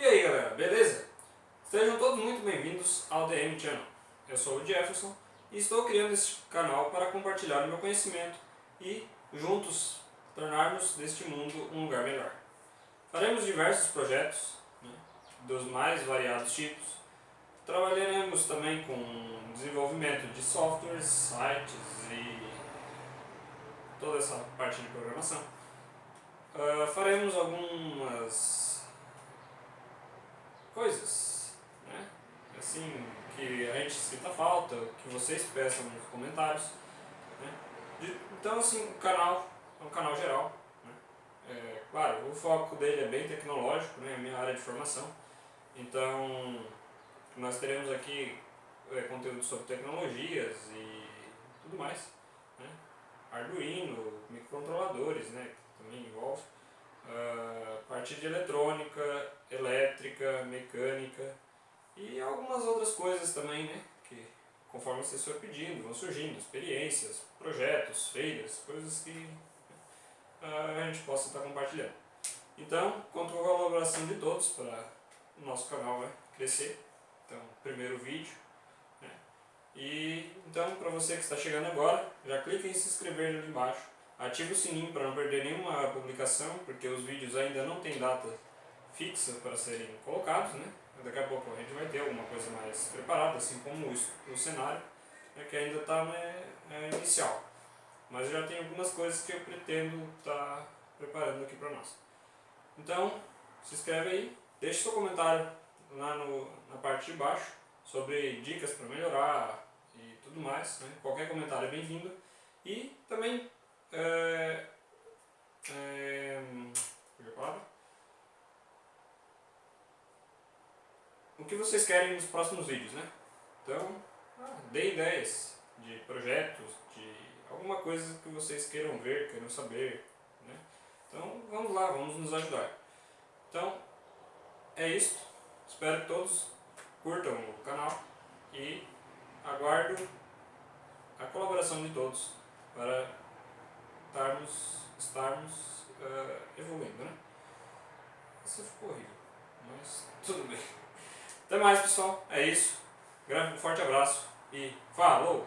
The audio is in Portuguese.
E aí galera, beleza? Sejam todos muito bem-vindos ao DM Channel. Eu sou o Jefferson e estou criando este canal para compartilhar o meu conhecimento e juntos tornarmos deste mundo um lugar melhor. Faremos diversos projetos, né, dos mais variados tipos. Trabalharemos também com desenvolvimento de softwares, sites e toda essa parte de programação. Uh, faremos algumas coisas, né? assim, que a gente sinta falta, que vocês peçam nos comentários. Né? Então assim, o canal é um canal geral. Né? É, claro, o foco dele é bem tecnológico, né? é a minha área de formação. Então, nós teremos aqui é, conteúdo sobre tecnologias e tudo mais. Né? Arduino, microcontroladores, né? também envolve. Uh, parte de eletrônica, elétrica, mecânica e algumas outras coisas também, né? Que conforme vocês for pedindo, vão surgindo, experiências, projetos, feiras, coisas que uh, a gente possa estar compartilhando. Então, conto com a colaboração de todos para o nosso canal né, crescer. Então, primeiro vídeo. Né? E então, para você que está chegando agora, já clique em se inscrever ali embaixo Ative o sininho para não perder nenhuma publicação, porque os vídeos ainda não têm data fixa para serem colocados, né? Daqui a pouco a gente vai ter alguma coisa mais preparada, assim como o, o cenário, né, que ainda está né, é inicial. Mas já tenho algumas coisas que eu pretendo estar tá preparando aqui para nós. Então, se inscreve aí, deixe seu comentário lá no, na parte de baixo sobre dicas para melhorar e tudo mais. Né? Qualquer comentário é bem-vindo. E também é, é, o que vocês querem nos próximos vídeos, né? Então, ah, dê ideias de projetos, de alguma coisa que vocês queiram ver, queiram saber, né? Então, vamos lá, vamos nos ajudar. Então, é isso. Espero que todos curtam o canal e aguardo a colaboração de todos para estarmos, estarmos uh, evoluindo, né? Isso ficou horrível, mas tudo bem. Até mais, pessoal. É isso. Um forte abraço e falou!